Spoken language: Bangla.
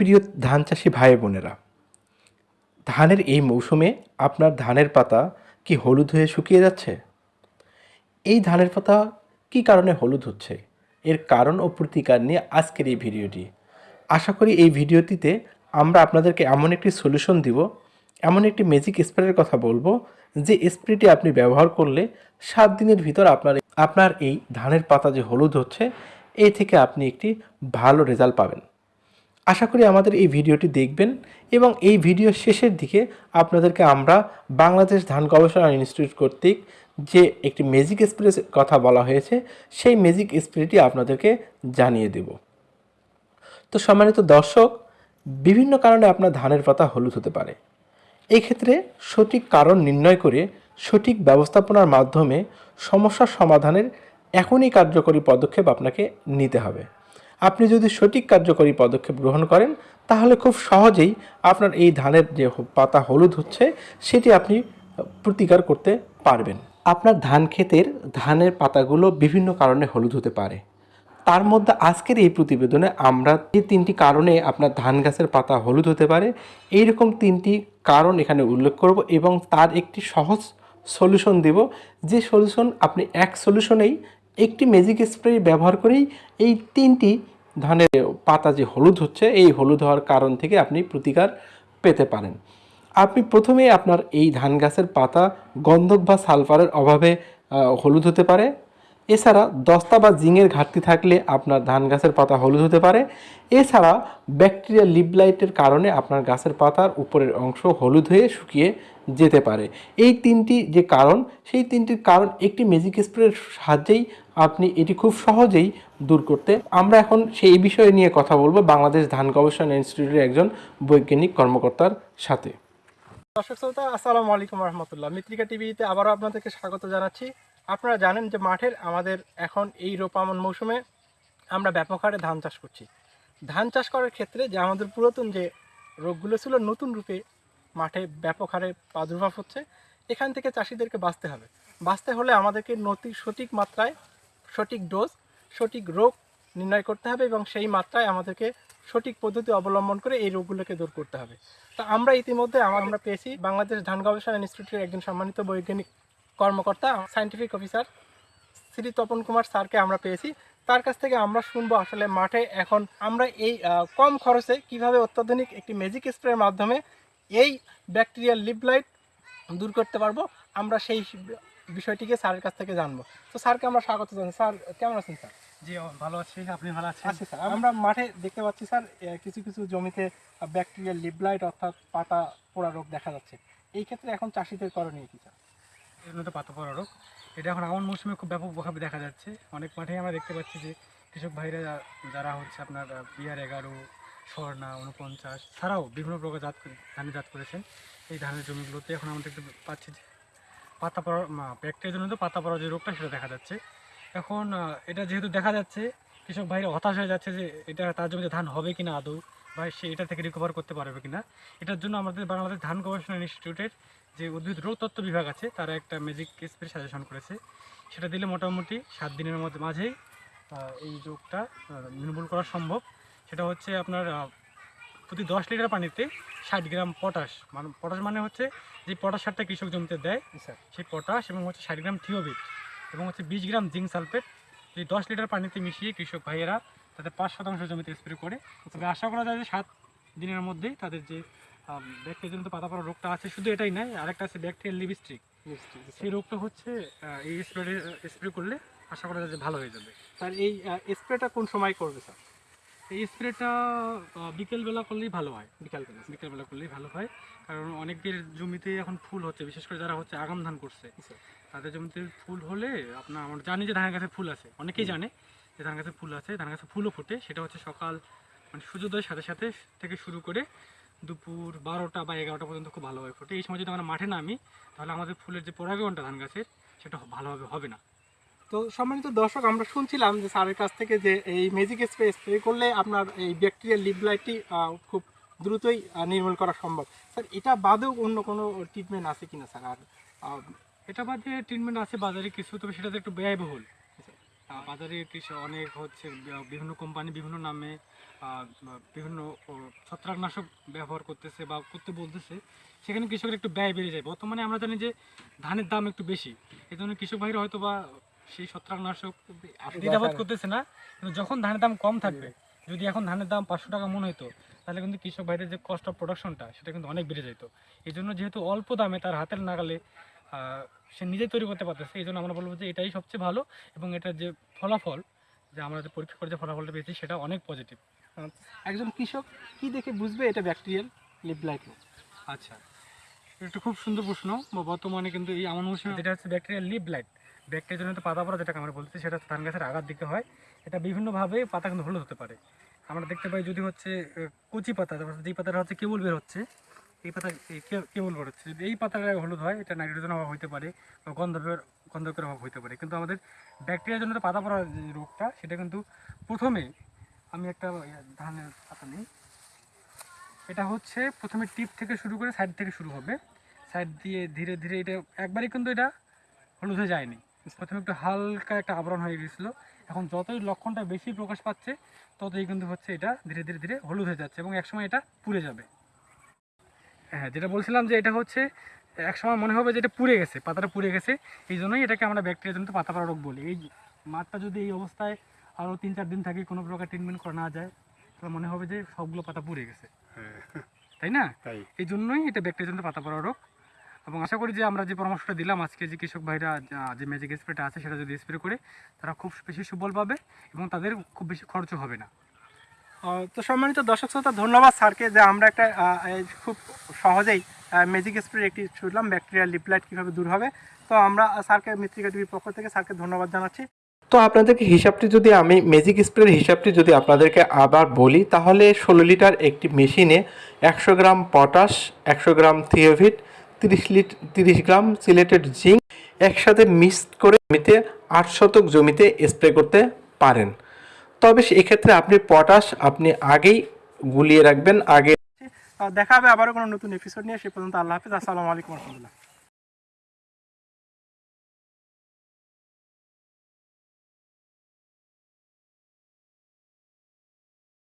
প্রিয় ধান চাষি ভাই বোনেরা, ধানের এই মৌসুমে আপনার ধানের পাতা কি হলুদ হয়ে শুকিয়ে যাচ্ছে? এই ধানের পাতা কি কারণে হলুদ হচ্ছে? এর কারণ ও প্রতিকার নিয়ে আজকের এই ভিডিওটি। আশা করি এই ভিডিওটিতে আমরা আপনাদেরকে এমন একটি সলিউশন দিব, এমন একটি ম্যাজিক স্প্রের কথা বলব, যে স্প্রেটি আপনি ব্যবহার করলে সাত দিনের ভিতর আপনার আপনার এই ধানের পাতা যে হলুদ হচ্ছে, এই থেকে আপনি একটি ভালো রেজাল্ট পাবেন। আশা করি আমাদের এই ভিডিওটি দেখবেন এবং এই ভিডিও শেষের দিকে আপনাদেরকে আমরা বাংলাদেশ ধান গবেষণা ইনস্টিটিউট কর্তৃক যে একটি ম্যাজিক স্প্রে কথা বলা হয়েছে, সেই ম্যাজিক স্প্রেটি আপনাদেরকে জানিয়ে দেব। তো সম্মানিত দর্শক, বিভিন্ন কারণে আপনার ধানের পাতা হলুদ হতে পারে। এই ক্ষেত্রে সঠিক কারণ নির্ণয় করে সঠিক ব্যবস্থাপনার মাধ্যমে সমস্যার সমাধানের এখনই কার্যকরী পদক্ষেপ আপনাকে নিতে হবে। আপনি যদি সঠিক কার্যকরী পদক্ষেপ গ্রহণ করেন, তাহলে খুব সহজেই আপনার এই ধানের যে পাতা হলুদ হচ্ছে, সেটি আপনি প্রতিকার করতে পারবেন। আপনার ধান ক্ষেতের ধানের পাতাগুলো বিভিন্ন কারণে হলুদ হতে পারে। তার মধ্যে আজকের এই প্রতিবেদনে আমরা এই তিনটি কারণে আপনার ধান গাছের পাতা হলুদ হতে পারে। এইরকম তিনটি কারণ এখানে উল্লেখ করব এবং তার একটি সহজ সলিউশন দেব। যে সলিউশন আপনি এক সলিউশনেই একটি ম্যাজিক স্প্রে ব্যবহার করেই এই তিনটি ধানের পাতা যে হলুদ হচ্ছে, এই হলুদ হওয়ার কারণ থেকে আপনি প্রতিকার পেতে পারেন। আপনি প্রথমেই আপনার এই ধান গাছের পাতা গন্ধক বা সালফারের অভাবে হলুদ হতে পারে। এছাড়া দস্তা বা জিঙের ঘাটতি থাকলে আপনার ধান গাছের পাতা হলুদ হতে পারে। এছাড়া ব্যাকটেরিয়া লিবলাইটের কারণে আপনার গাছের পাতার উপরের অংশ হলুদ হয়ে শুকিয়ে যেতে পারে। এই তিনটি যে কারণ, সেই তিনটির কারণ একটি ম্যাজিক স্প্রের সাহায্যেই আপনি এটি খুব সহজেই দূর করতে। আমরা এখন সেই বিষয়ে নিয়ে কথা বলব বাংলাদেশ ধান গবেষণা ইনস্টিটিউটের একজন বৈজ্ঞানিক কর্মকর্তার সাথে। দর্শক শ্রোতা, আসসালামু আলাইকুম রহমতুল্লাহ। মিত্রিকা টিভিতে আবারও আপনাদেরকে স্বাগত জানাচ্ছি। আপনারা জানেন যে মাঠের আমাদের এখন এই রোপামন মৌসুমে আমরা ব্যাপক হারে ধান চাষ করছি। ধান চাষ করার ক্ষেত্রে যে আমাদের পুরাতন যে রোগগুলো ছিল নতুন রূপে মাঠে ব্যাপক হারে প্রাদুর্ভাব হচ্ছে, এখান থেকে চাষিদেরকে বাঁচতে হবে। বাঁচতে হলে আমাদেরকে নতি সঠিক মাত্রায় সঠিক ডোজ, সঠিক রোগ নির্ণয় করতে হবে এবং সেই মাত্রায় আমাদেরকে সঠিক পদ্ধতি অবলম্বন করে এই রোগগুলোকে দূর করতে হবে। তা আমরা ইতিমধ্যে আমার আমরা পেয়েছি বাংলাদেশ ধান গবেষণা ইনস্টিটিউটের একজন সম্মানিত বৈজ্ঞানিক কর্মকর্তা সায়েন্টিফিক অফিসার শ্রী তপন কুমার স্যারকে আমরা পেয়েছি। তার কাছ থেকে আমরা শুনব আসলে মাঠে এখন আমরা এই কম খরচে কীভাবে অত্যাধুনিক একটি ম্যাজিক স্প্রের মাধ্যমে এই ব্যাকটেরিয়াল লিপলাইট দূর করতে পারব আমরা সেই বিষয়টিকে স্যারের কাছ থেকে জানব। তো স্যারকে আমরা স্বাগত জানাই। স্যার কেমন আছেন স্যার? জি ভালো আছি আপনি ভালো আছেন? আচ্ছা স্যার। আমরা মাঠে দেখতে পাচ্ছি স্যার কিছু কিছু জমিতে ব্যাকটেরিয়াল লিপলাইট অর্থাৎ পাতা পোড়া রোগ দেখা যাচ্ছে। এই ক্ষেত্রে এখন চাষিদের করণীয় কি স্যার? এর মধ্যে পাতা পড়া রোগ। এটা এখন আমন মৌসুমে খুব ব্যাপকভাবে দেখা যাচ্ছে। অনেক মাঠেই আমরা দেখতে পাচ্ছি যে কৃষক ভাইরা যারা হচ্ছে আপনার বিয়ার এগারো, স্বর্ণা উনপঞ্চাশ ছাড়াও বিভিন্ন প্রকার জাত ধানের জাত করেছেন। এই ধানের জমিগুলোতে এখন আমরা দেখতে পাচ্ছি যে পাতা পড়া ব্যাকটেরিয়ার জন্য তো পাতা পড়া যে রোগটা সেটা দেখা যাচ্ছে। এখন এটা যেহেতু দেখা যাচ্ছে, কৃষক ভাইরা হতাশ হয়ে যাচ্ছে যে এটা তার জমিতে ধান হবে কিনা আদৌ। বা সে এটা থেকে রিকভার করতে পারবে কিনা এটার জন্য আমাদের বাংলাদেশ ধান গবেষণা ইনস্টিটিউটের যে উদ্ভিদ রোগ তত্ত্ব বিভাগ আছে তারা একটা ম্যাজিক স্প্রে সাজেশন করেছে। সেটা দিলে মোটামুটি সাত দিনের মধ্যে মাঝেই এই রোগটা নির্মূল করা সম্ভব। সেটা হচ্ছে আপনার প্রতি দশ লিটার পানিতে ষাট গ্রাম পটাশ মানে পটাশ মানে হচ্ছে যে পটাশ সারটা কৃষক জমিতে দেয় স্যার। সেই পটাশ এবং হচ্ছে ষাট গ্রাম থিওবিট এবং হচ্ছে বিশ গ্রাম জিঙ্ক সালফেট এই দশ লিটার পানিতে মিশিয়ে কৃষক ভাইয়েরা তাদের পাঁচ শতাংশ জমিতে স্প্রে করে। তবে আশা করা যায় যে সাত দিনের মধ্যেই তাদের যে ব্যাকটেরিয়াজনিত পাতা পড়া রোগটা আছে শুধু এটাই নয় আরেকটা আছে ব্যাকটেরিয়াল লিপস্টিক সেই রোগটা হচ্ছে এই স্প্রে স্প্রে করলে আশা করা যায় যে ভালো হয়ে যাবে। স্যার এই স্প্রেটা কোন সময় করবে স্যার এই স্প্রেটা বিকেলবেলা করলেই ভালো হয়। বিকালবেলা। বিকেলবেলা করলেই ভালো হয় কারণ অনেকের জমিতে এখন ফুল হচ্ছে বিশেষ করে যারা হচ্ছে আগাম ধান করছে। তাদের জমিতে ফুল হলে আপনার আমরা জানি যে ধানের গাছে ফুল আছে অনেকেই জানে। যে ধান গাছে ফুল আছে ধান গাছে ফুলও ফোটে। সেটা হচ্ছে সকাল মানে সূর্যোদয়ের সাথে সাথে থেকে শুরু করে দুপুর বারোটা বা এগারোটা পর্যন্ত খুব ভালোভাবে ফোটে। এই সময় যদি আমরা মাঠে নামি তাহলে আমাদের ফুলের যে পরাগণটা ধান গাছের সেটা ভালোভাবে হবে না। তো সম্মানিত দর্শক আমরা শুনছিলাম যে স্যারের কাছ থেকে যে এই ম্যাজিক স্প্রে স্প্রে করলে আপনার এই ব্যাকটেরিয়াল লিপলাইটটি খুব দ্রুতই নির্মূল করা সম্ভব। স্যার এটা বাদেও অন্য কোনো ট্রিটমেন্ট আছে কিনা স্যার? আর এটা বাদে ট্রিটমেন্ট আছে বাজারে কিছু তবে সেটাতে একটু ব্যয়বহুল। বাজারে কৃষি অনেক হচ্ছে বিভিন্ন কোম্পানি বিভিন্ন নামে বিভিন্ন ছত্রাকনাশক ব্যবহার করতেছে বা করতে বলতেছে। সেখানে কৃষকের একটু ব্যয় বেড়ে যায়। বর্তমানে আমরা জানি যে ধানের দাম একটু বেশি। এই জন্য কৃষক ভাইরা হয়তো বা সেই ছত্রাকনাশক দ্বিধাবোধ করতেছে না। কিন্তু যখন ধানের দাম কম থাকবে যদি এখন ধানের দাম পাঁচশো টাকা মনে হতো তাহলে কিন্তু কৃষক ভাইদের যে কস্ট অফ প্রোডাকশনটা সেটা কিন্তু অনেক বেড়ে যেত এই জন্য যেহেতু অল্প দামে তার হাতের নাগালে সে নিজেই তৈরি করতে পারতেছে এই জন্য আমরা বলব যে এটাই সবচেয়ে ভালো এবং এটার যে ফলাফল যে আমরা যে পরীক্ষা করে যে ফলাফলটা পেয়েছি সেটা অনেক পজিটিভ একজন কৃষক কি দেখে বুঝবে এটা ব্যাকটেরিয়াল লিপলাইট আচ্ছা এটা খুব সুন্দর প্রশ্ন বা বর্তমানে কিন্তু এই আমন মৌসুমে যেটা হচ্ছে ব্যাকটেরিয়াল লিপ ব্লাইট ব্যাকটেরিয়া জনিত পাতা পড়া যেটাকে আমরা বলছি সেটা ধান গাছের আগার দিকে হয়। এটা বিভিন্নভাবে পাতা কিন্তু হলুদ হতে পারে। আমরা দেখতে পাই যদি হচ্ছে কচি পাতা তারপর যেই পাতাটা হচ্ছে কেবল বের হচ্ছে এই পাতা কেবল বের হচ্ছে। যদি এই পাতাটা হলুদ হয়, এটা নাইট্রোজেন অভাব হতে পারে বা গন্ধকের গন্ধকের অভাব হতে পারে। কিন্তু আমাদের ব্যাকটেরিয়া জনিত পাতা পড়া যে রোগটা, সেটা কিন্তু প্রথমে আমি একটা ধানের পাতা নিই। এটা হচ্ছে প্রথমে টিপ থেকে শুরু করে সাইড থেকে শুরু হবে। সাইড দিয়ে ধীরে ধীরে এটা, একবারই কিন্তু এটা হলুদ হয়ে যায়নি। প্রথমে একটু হালকা একটা আবরণ হয়ে গেছিল। এখন যতই লক্ষণটা বেশি প্রকাশ পাচ্ছে, ততই কিন্তু হচ্ছে এটা ধীরে ধীরে ধীরে হলুদ হয়ে যাচ্ছে এবং একসময় এটা পুড়ে যাবে। হ্যাঁ যেটা বলছিলাম যে এটা হচ্ছে একসময় মনে হবে যে এটা পুড়ে গেছে পাতাটা পুড়ে গেছে এই জন্যই এটাকে আমরা ব্যাকটেরিয়া জনিত পাতা পড়া রোগ বলি। এই মাঠটা যদি এই অবস্থায় আরও তিন চার দিন থাকে কোনো প্রকার ট্রিটমেন্ট করা না যায় তাহলে মনে হবে যে সবগুলো পাতা পুড়ে গেছে। তাই না? এই জন্যই এটা ব্যাকটেরিয়া পাতা পড়া রোগ। এবং আশা করি যে আমরা যে পরামর্শটা দিলাম আজকে যে কৃষক ভাইরা যে ম্যাজিক স্প্রেটা আছে সেটা যদি স্প্রে করে তারা খুব বেশি সুফল পাবে এবং তাদের খুব বেশি খরচও হবে না। তো সম্মানিত দর্শক শ্রোতা, ধন্যবাদ স্যারকে যে আমরা একটা খুব সহজেই ম্যাজিক স্প্রে একটি শুনলাম ব্যাকটেরিয়া লিপলাইট কীভাবে দূর হবে। তো আমরা স্যারকে মৃত্তিকা টিভির পক্ষ থেকে স্যারকে ধন্যবাদ জানাচ্ছি। তো আপনাদেরকে হিসাবটি যদি আমি ম্যাজিক স্প্রের হিসাবটি যদি আপনাদেরকে আবার বলি, তাহলে ষোলো লিটার একটি মেশিনে একশো গ্রাম পটাশ, একশো গ্রাম থিওভিট, তিরিশ লিট, তিরিশ গ্রাম সিলেটেড জিঙ্ক একসাথে মিক্স করে জমিতে আট শতক জমিতে স্প্রে করতে পারেন। তবে এক্ষেত্রে আপনি পটাশ, আপনি আগেই গুলিয়ে রাখবেন, আগে দেখা হবে আবারও কোনো নতুন এপিসোড নিয়ে, সে পর্যন্ত আল্লাহ হাফিজ, আসসালামু আলাইকুম রহমতুল্লাহ।